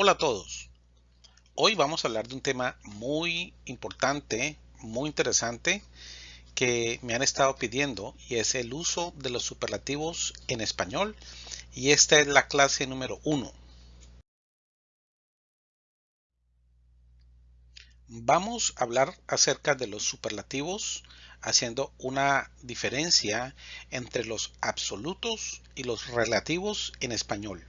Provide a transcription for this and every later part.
Hola a todos. Hoy vamos a hablar de un tema muy importante, muy interesante que me han estado pidiendo y es el uso de los superlativos en español y esta es la clase número uno. Vamos a hablar acerca de los superlativos haciendo una diferencia entre los absolutos y los relativos en español.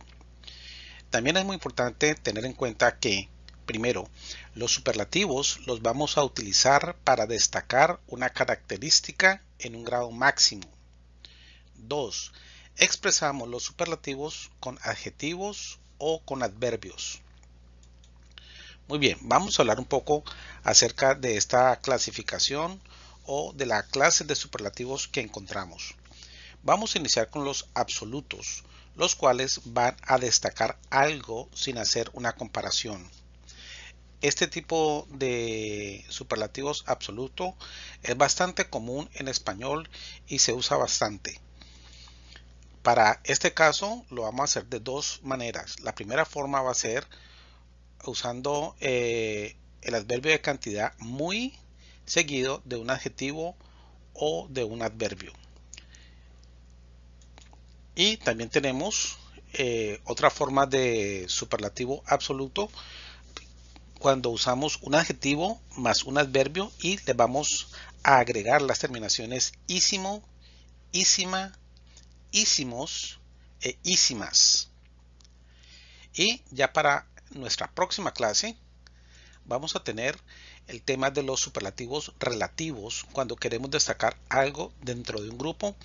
También es muy importante tener en cuenta que, primero, los superlativos los vamos a utilizar para destacar una característica en un grado máximo. 2. Expresamos los superlativos con adjetivos o con adverbios. Muy bien, vamos a hablar un poco acerca de esta clasificación o de la clase de superlativos que encontramos. Vamos a iniciar con los absolutos los cuales van a destacar algo sin hacer una comparación. Este tipo de superlativos absoluto es bastante común en español y se usa bastante. Para este caso lo vamos a hacer de dos maneras. La primera forma va a ser usando eh, el adverbio de cantidad muy seguido de un adjetivo o de un adverbio. Y también tenemos eh, otra forma de superlativo absoluto cuando usamos un adjetivo más un adverbio y le vamos a agregar las terminaciones ísimo, ísima, ísimos e ísimas. Y ya para nuestra próxima clase vamos a tener el tema de los superlativos relativos cuando queremos destacar algo dentro de un grupo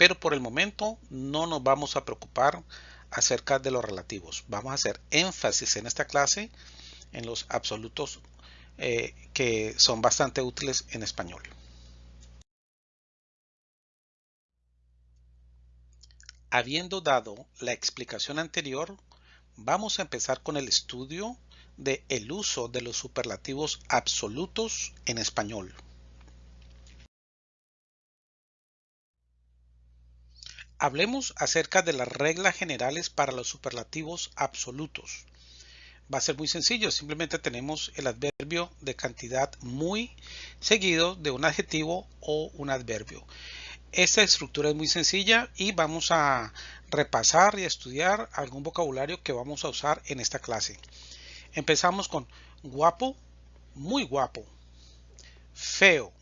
pero por el momento no nos vamos a preocupar acerca de los relativos. Vamos a hacer énfasis en esta clase en los absolutos eh, que son bastante útiles en español. Habiendo dado la explicación anterior, vamos a empezar con el estudio de el uso de los superlativos absolutos en español. Hablemos acerca de las reglas generales para los superlativos absolutos. Va a ser muy sencillo, simplemente tenemos el adverbio de cantidad muy seguido de un adjetivo o un adverbio. Esta estructura es muy sencilla y vamos a repasar y estudiar algún vocabulario que vamos a usar en esta clase. Empezamos con guapo, muy guapo, feo,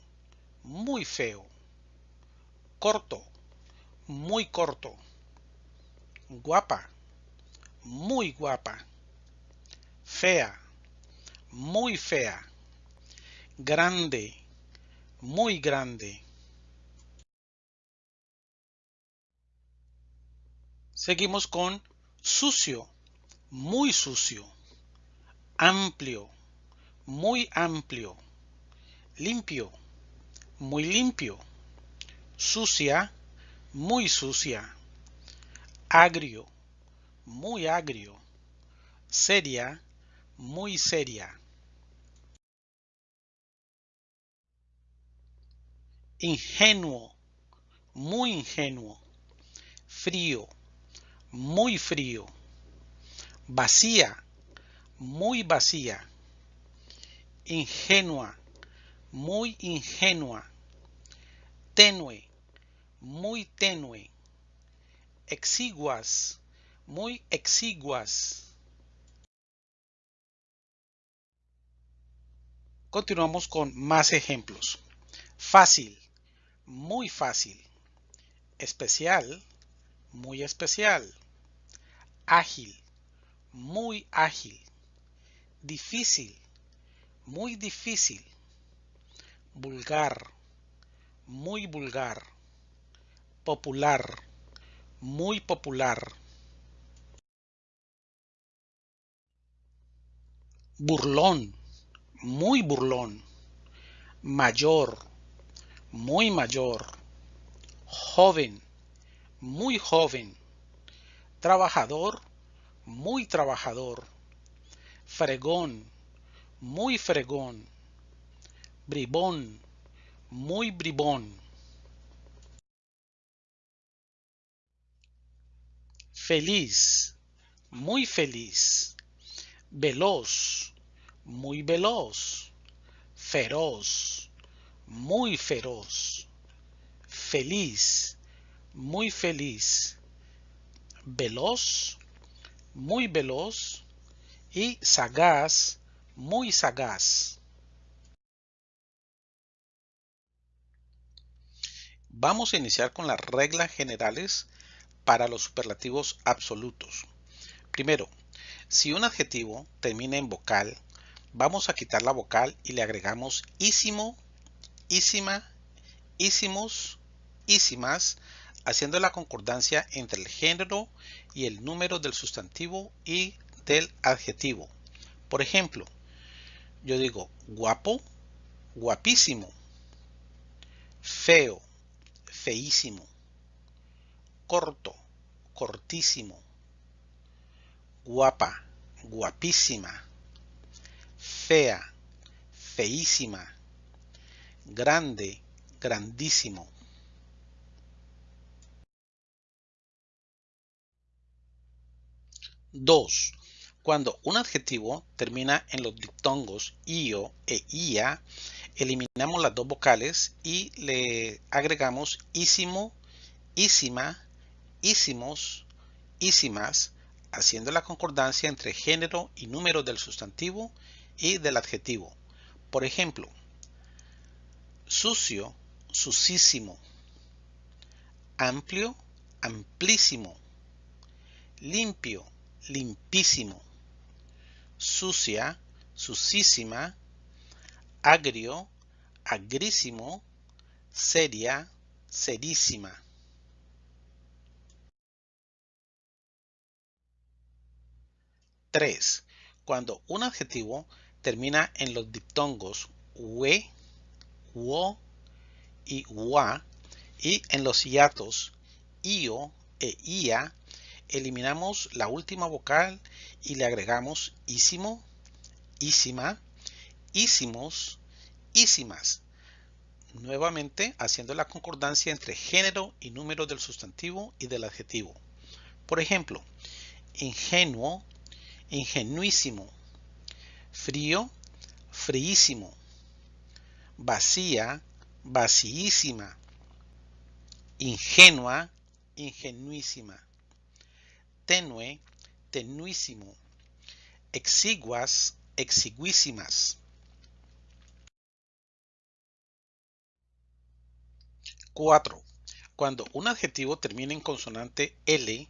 muy feo, corto, muy corto. Guapa, muy guapa. Fea, muy fea. Grande, muy grande. Seguimos con sucio, muy sucio. Amplio, muy amplio. Limpio, muy limpio. Sucia, muy sucia, agrio, muy agrio, seria, muy seria. Ingenuo, muy ingenuo, frío, muy frío, vacía, muy vacía, ingenua, muy ingenua, tenue, muy tenue, exiguas, muy exiguas. Continuamos con más ejemplos. Fácil, muy fácil. Especial, muy especial. Ágil, muy ágil. Difícil, muy difícil. Vulgar, muy vulgar popular, muy popular. Burlón, muy burlón. Mayor, muy mayor. Joven, muy joven. Trabajador, muy trabajador. Fregón, muy fregón. Bribón, muy bribón. Feliz, muy feliz, veloz, muy veloz, feroz, muy feroz, feliz, muy feliz, veloz, muy veloz y sagaz, muy sagaz. Vamos a iniciar con las reglas generales para los superlativos absolutos. Primero, si un adjetivo termina en vocal, vamos a quitar la vocal y le agregamos ísimo, ísima, ísimos, ísimas, haciendo la concordancia entre el género y el número del sustantivo y del adjetivo. Por ejemplo, yo digo guapo, guapísimo, feo, feísimo, corto, cortísimo, guapa, guapísima, fea, feísima, grande, grandísimo. Dos. Cuando un adjetivo termina en los diptongos io e ia, eliminamos las dos vocales y le agregamos ísimo, ísima, ísimos, ísimas, haciendo la concordancia entre género y número del sustantivo y del adjetivo. Por ejemplo, sucio, sucísimo, amplio, amplísimo, limpio, limpísimo, sucia, sucísima, agrio, agrísimo, seria, serísima. 3. Cuando un adjetivo termina en los diptongos we, wo y wa y en los hiatos io e ia, eliminamos la última vocal y le agregamos ísimo, ísima, ísimos, ísimas. Nuevamente haciendo la concordancia entre género y número del sustantivo y del adjetivo. Por ejemplo, ingenuo, ingenuísimo, frío, fríísimo, vacía, vacíísima, ingenua, ingenuísima, tenue, tenuísimo, exiguas, exiguísimas. 4. Cuando un adjetivo termina en consonante L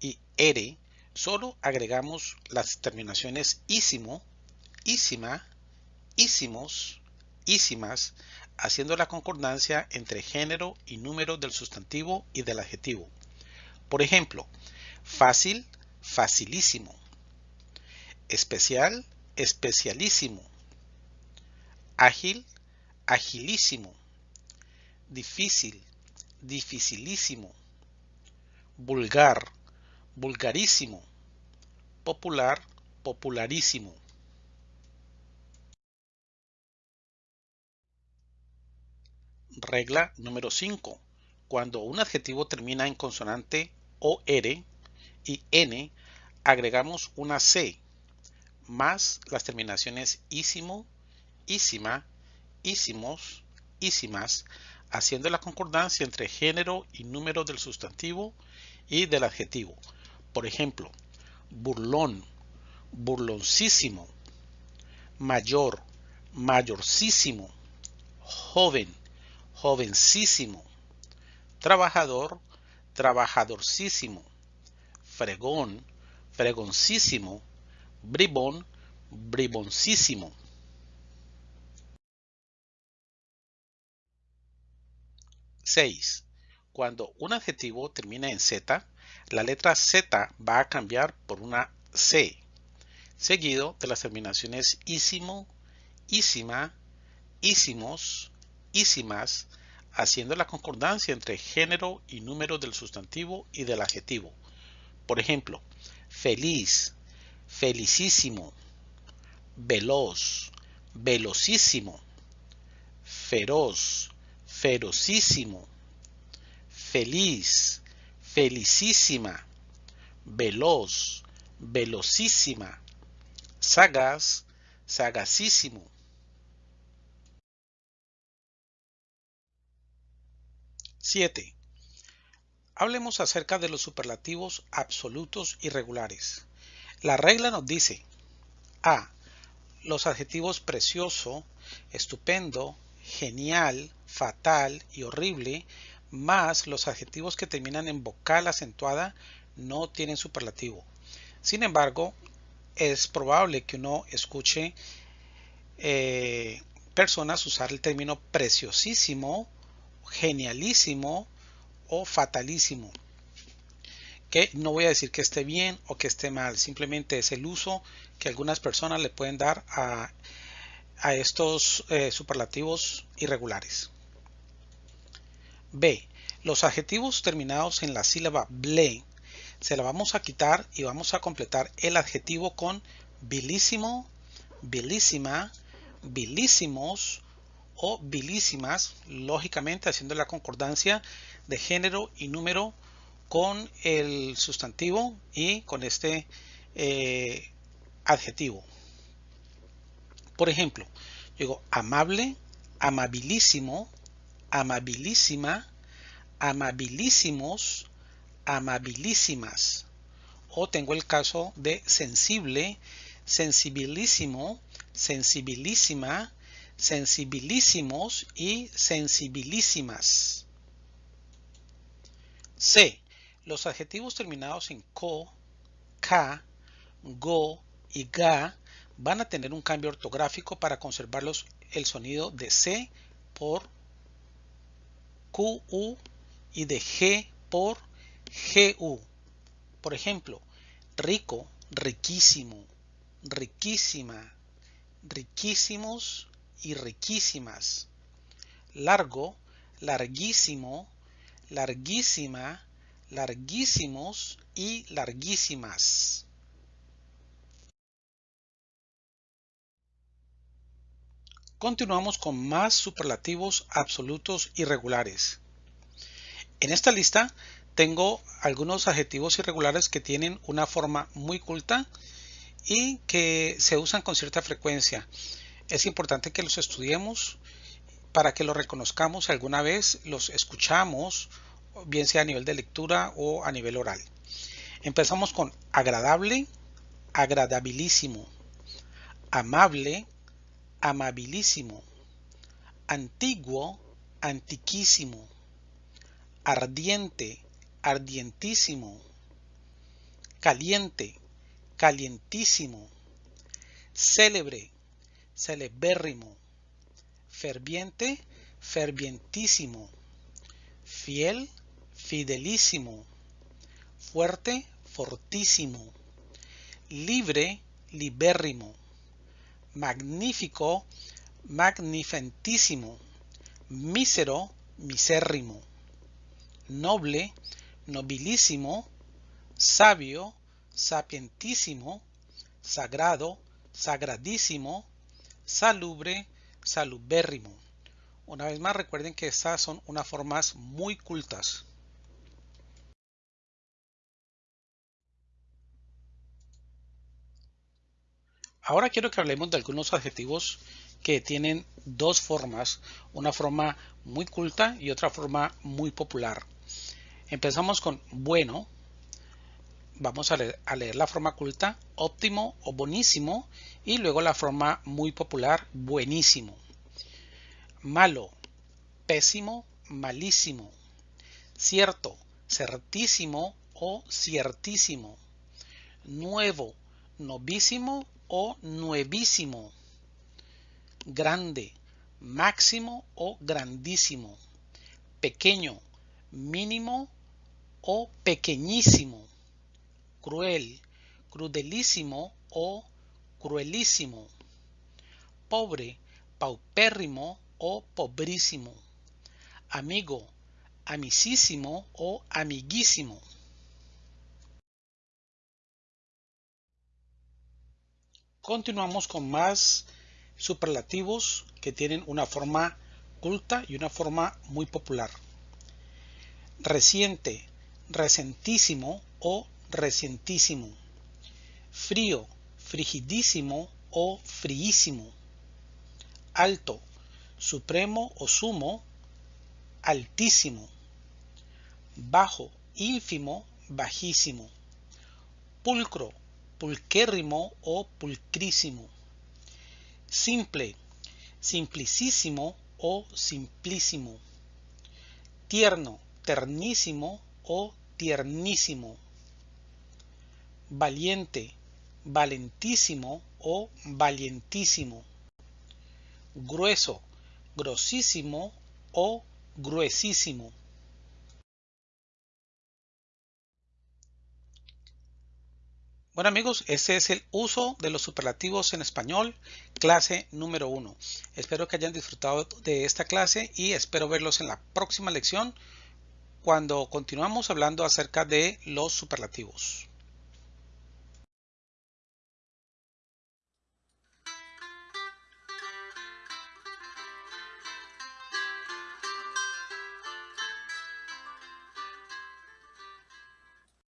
y R, solo agregamos las terminaciones ísimo, ísima, ísimos, ísimas, haciendo la concordancia entre género y número del sustantivo y del adjetivo. Por ejemplo, fácil, facilísimo, especial, especialísimo, ágil, agilísimo, difícil, dificilísimo, vulgar, vulgarísimo, popular, popularísimo. Regla número 5. Cuando un adjetivo termina en consonante OR y N, agregamos una C más las terminaciones ísimo, ísima, ísimos, ísimas, haciendo la concordancia entre género y número del sustantivo y del adjetivo. Por ejemplo, burlón, burloncísimo, mayor, mayorcísimo, joven, jovencísimo, trabajador, trabajadorcísimo, fregón, fregoncísimo, bribón, briboncísimo. Seis. Cuando un adjetivo termina en Z, la letra Z va a cambiar por una C, seguido de las terminaciones ísimo, ísima, ísimos, ísimas, haciendo la concordancia entre género y número del sustantivo y del adjetivo. Por ejemplo, feliz, felicísimo, veloz, velocísimo, feroz, ferocísimo, feliz, felicísima, veloz, velocísima, sagaz, sagacísimo. Siete. Hablemos acerca de los superlativos absolutos y regulares. La regla nos dice A. Los adjetivos precioso, estupendo, genial, fatal y horrible, más los adjetivos que terminan en vocal acentuada, no tienen superlativo. Sin embargo, es probable que uno escuche eh, personas usar el término preciosísimo, genialísimo o fatalísimo. Que no voy a decir que esté bien o que esté mal, simplemente es el uso que algunas personas le pueden dar a, estos eh, superlativos irregulares. B. Los adjetivos terminados en la sílaba ble se la vamos a quitar y vamos a completar el adjetivo con bilísimo, bilísima, bilísimos o bilísimas, lógicamente haciendo la concordancia de género y número con el sustantivo y con este eh, adjetivo. Por ejemplo, digo amable, amabilísimo, amabilísima, amabilísimos, amabilísimas. O tengo el caso de sensible, sensibilísimo, sensibilísima, sensibilísimos y sensibilísimas. C. Los adjetivos terminados en co, ca, go y ga van a tener un cambio ortográfico para conservarlos el sonido de C por QU y de G por GU. Por ejemplo, rico, riquísimo, riquísima, riquísimos y riquísimas. Largo, larguísimo, larguísima, larguísimos y larguísimas. Continuamos con más superlativos absolutos irregulares. En esta lista tengo algunos adjetivos irregulares que tienen una forma muy culta y que se usan con cierta frecuencia. Es importante que los estudiemos para que los reconozcamos alguna vez, los escuchamos, bien sea a nivel de lectura o a nivel oral. Empezamos con agradable, agradabilísimo, amable, amabilísimo, antiguo, antiquísimo, ardiente, ardientísimo, caliente, calientísimo, célebre, celebérrimo, ferviente, fervientísimo, fiel, fidelísimo, fuerte, fortísimo, libre, libérrimo, magnífico, magnificentísimo, mísero, misérrimo, noble, nobilísimo, sabio, sapientísimo, sagrado, sagradísimo, salubre, salubérrimo. Una vez más recuerden que estas son unas formas muy cultas. Ahora quiero que hablemos de algunos adjetivos que tienen dos formas, una forma muy culta y otra forma muy popular. Empezamos con bueno. Vamos a leer, la forma culta, óptimo o buenísimo, y luego la forma muy popular, buenísimo. Malo, pésimo, malísimo. Cierto, certísimo o ciertísimo. Nuevo, novísimo o nuevísimo. Grande, máximo o grandísimo. Pequeño, mínimo o pequeñísimo, cruel, crudelísimo o cruelísimo, pobre, paupérrimo o pobrísimo, amigo, amicísimo o amiguísimo. Continuamos con más superlativos que tienen una forma culta y una forma muy popular. Reciente, recentísimo o recientísimo, frío, frigidísimo o fríísimo, alto, supremo o sumo, altísimo, bajo, ínfimo, bajísimo, pulcro, pulquérrimo o pulcrísimo, simple, simplicísimo o simplísimo, tierno, ternísimo o tiernísimo, valiente, valentísimo o valientísimo, grueso, grosísimo o gruesísimo. Bueno amigos, este es el uso de los superlativos en español, clase número 1. Espero que hayan disfrutado de esta clase y espero verlos en la próxima lección cuando continuamos hablando acerca de los superlativos.